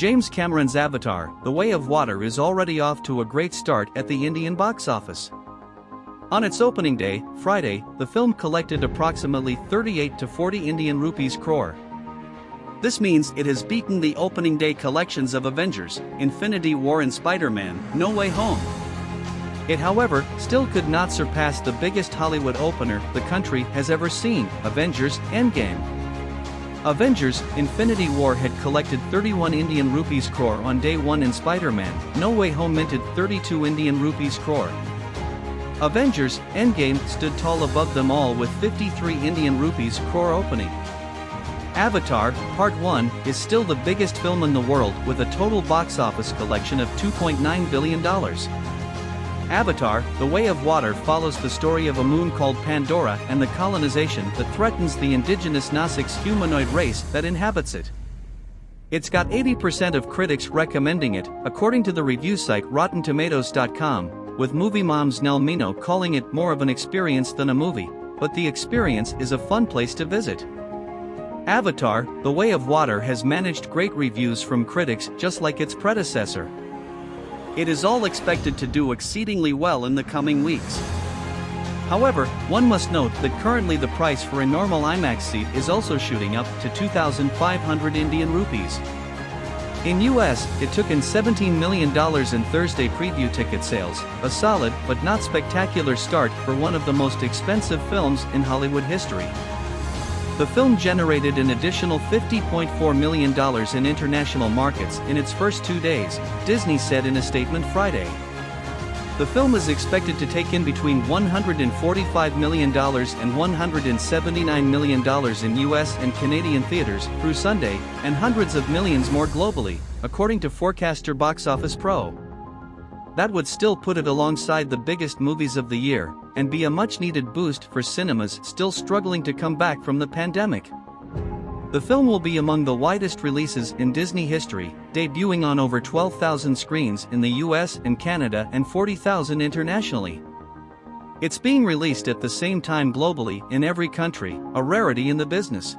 James Cameron's Avatar, The Way of Water is already off to a great start at the Indian box office. On its opening day, Friday, the film collected approximately 38 to 40 Indian rupees crore. This means it has beaten the opening day collections of Avengers, Infinity War and Spider-Man, No Way Home. It however, still could not surpass the biggest Hollywood opener the country has ever seen, Avengers Endgame. Avengers Infinity War had collected 31 Indian rupees crore on day 1 and Spider-Man No Way Home minted 32 Indian rupees crore. Avengers Endgame stood tall above them all with 53 Indian rupees crore opening. Avatar Part 1 is still the biggest film in the world with a total box office collection of $2.9 billion. Avatar The Way of Water follows the story of a moon called Pandora and the colonization that threatens the indigenous Nasik's humanoid race that inhabits it. It's got 80% of critics recommending it, according to the review site RottenTomatoes.com, with movie moms Nell Minow calling it more of an experience than a movie, but the experience is a fun place to visit. Avatar, The Way of Water has managed great reviews from critics just like its predecessor. It is all expected to do exceedingly well in the coming weeks. However, one must note that currently the price for a normal IMAX seat is also shooting up to 2,500 Indian rupees. In US, it took in $17 million in Thursday preview ticket sales, a solid but not spectacular start for one of the most expensive films in Hollywood history. The film generated an additional $50.4 million in international markets in its first two days, Disney said in a statement Friday. The film is expected to take in between $145 million and $179 million in US and Canadian theaters through Sunday, and hundreds of millions more globally, according to forecaster Box Office Pro. That would still put it alongside the biggest movies of the year, and be a much needed boost for cinemas still struggling to come back from the pandemic. The film will be among the widest releases in Disney history, debuting on over 12,000 screens in the US and Canada and 40,000 internationally. It's being released at the same time globally in every country, a rarity in the business.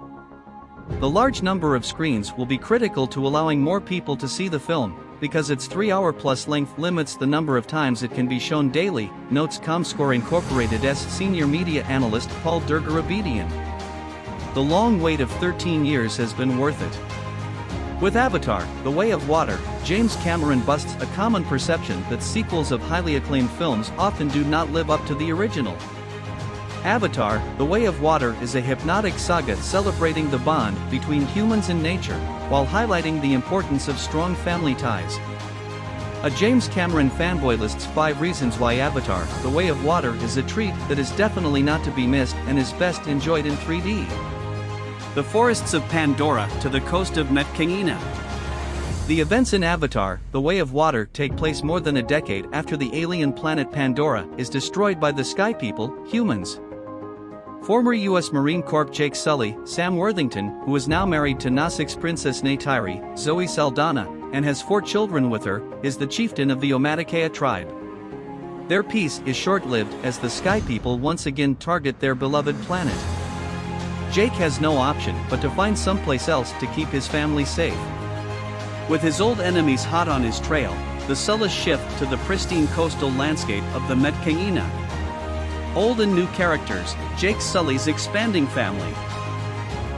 The large number of screens will be critical to allowing more people to see the film, because its 3-hour plus length limits the number of times it can be shown daily, notes ComScore Incorporated's senior media analyst Paul Dergarabedian. The long wait of 13 years has been worth it. With Avatar, The Way of Water, James Cameron busts a common perception that sequels of highly acclaimed films often do not live up to the original. Avatar, The Way of Water is a hypnotic saga celebrating the bond between humans and nature, while highlighting the importance of strong family ties. A James Cameron fanboy lists 5 reasons why Avatar, The Way of Water is a treat that is definitely not to be missed and is best enjoyed in 3D the forests of Pandora to the coast of Metkayina. The events in Avatar, The Way of Water take place more than a decade after the alien planet Pandora is destroyed by the Sky People, humans. Former U.S. Marine Corps Jake Sully, Sam Worthington, who is now married to Nasik's Princess Neytiri, Zoe Saldana, and has four children with her, is the chieftain of the Omaticaya tribe. Their peace is short-lived as the Sky People once again target their beloved planet. Jake has no option but to find someplace else to keep his family safe. With his old enemies hot on his trail, the Sullys shift to the pristine coastal landscape of the Metkayina. Old and new characters, Jake Sully's expanding family.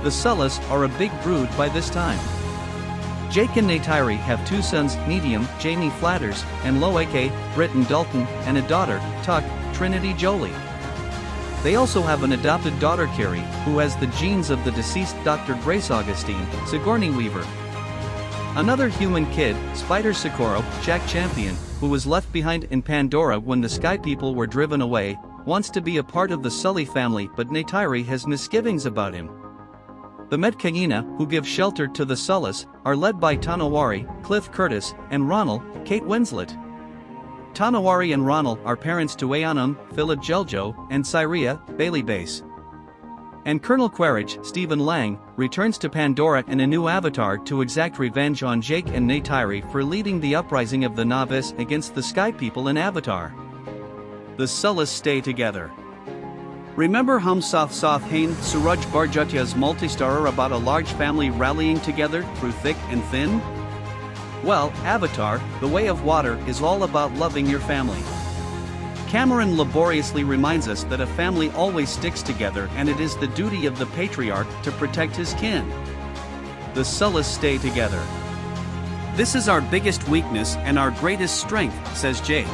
The Sullys are a big brood by this time. Jake and Neytiri have two sons, Neteyam, Jamie Flatters, and Lo'ak, Britton Dalton, and a daughter, Tuk, Trinity Jolie. They also have an adopted daughter Kiri, who has the genes of the deceased Dr. Grace Augustine, Sigourney Weaver. Another human kid, Spider Socorro, Jack Champion, who was left behind in Pandora when the Sky People were driven away, wants to be a part of the Sully family but Neytiri has misgivings about him. The Metkayina, who give shelter to the Sullys, are led by Tonowari, Cliff Curtis, and Ronal, Kate Winslet. Tonowari and Ronal are parents to Aonung, Filip Geljo, and Tsireya, Bailey Bass. And Colonel Quaritch, Stephen Lang, returns to Pandora in a new avatar to exact revenge on Jake and Neytiri for leading the uprising of the Navis against the Sky People in Avatar. The Sullys stay together. Remember Hum Saath Saath Hain Suraj Barjatya's multi-starrer about a large family rallying together through thick and thin? Well, Avatar, The Way of Water is all about loving your family. Cameron laboriously reminds us that a family always sticks together and it is the duty of the patriarch to protect his kin. The Sullys stay together. This is our biggest weakness and our greatest strength, says Jake.